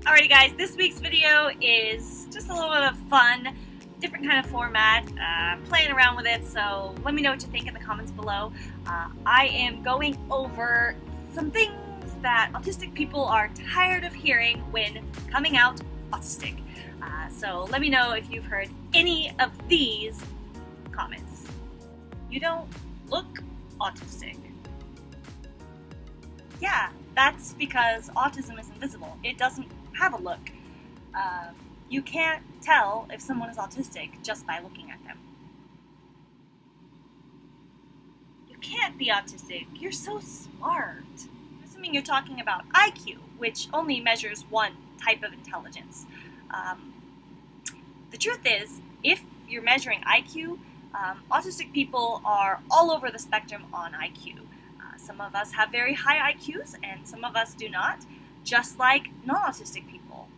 Alrighty guys, this week's video is just a little bit of fun, different kind of format, uh, playing around with it, so let me know what you think in the comments below. Uh, I am going over some things that autistic people are tired of hearing when coming out autistic. Uh, so let me know if you've heard any of these comments. You don't look autistic. Yeah, that's because autism is invisible. It doesn't have a look. Uh, you can't tell if someone is autistic just by looking at them. You can't be autistic. You're so smart. Assuming you're talking about IQ, which only measures one type of intelligence. Um, the truth is, if you're measuring IQ, um, autistic people are all over the spectrum on IQ. Uh, some of us have very high IQs, and some of us do not just like non-autistic people.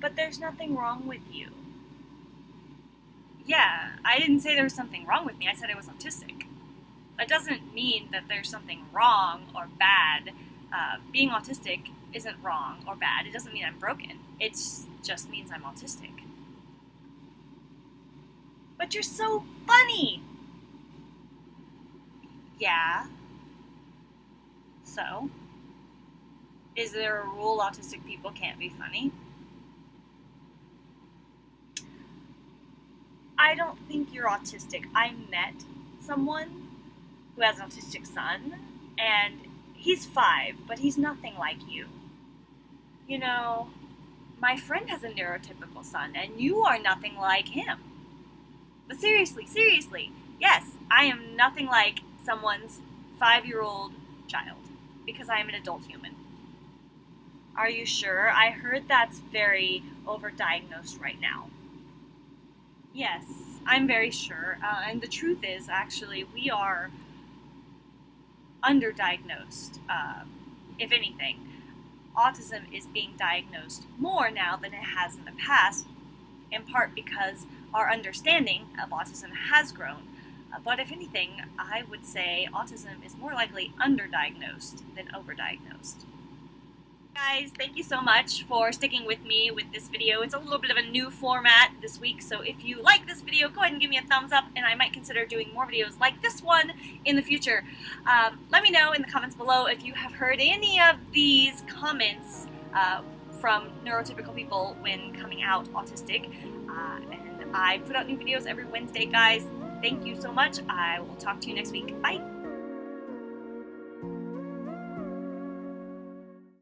But there's nothing wrong with you. Yeah, I didn't say there was something wrong with me, I said I was autistic. That doesn't mean that there's something wrong or bad. Uh, being autistic isn't wrong or bad. It doesn't mean I'm broken. It just means I'm autistic. But you're so funny! Yeah. So? Is there a rule autistic people can't be funny? I don't think you're autistic. I met someone who has an autistic son, and he's five, but he's nothing like you. You know, my friend has a neurotypical son, and you are nothing like him. But seriously, seriously, yes, I am nothing like someone's five year old child because I am an adult human. Are you sure? I heard that's very overdiagnosed right now. Yes, I'm very sure. Uh, and the truth is, actually, we are underdiagnosed, uh, if anything. Autism is being diagnosed more now than it has in the past, in part because our understanding of autism has grown. But if anything, I would say autism is more likely underdiagnosed than overdiagnosed guys, thank you so much for sticking with me with this video. It's a little bit of a new format this week, so if you like this video, go ahead and give me a thumbs up, and I might consider doing more videos like this one in the future. Um, let me know in the comments below if you have heard any of these comments uh, from neurotypical people when coming out autistic. Uh, and I put out new videos every Wednesday, guys. Thank you so much. I will talk to you next week. Bye.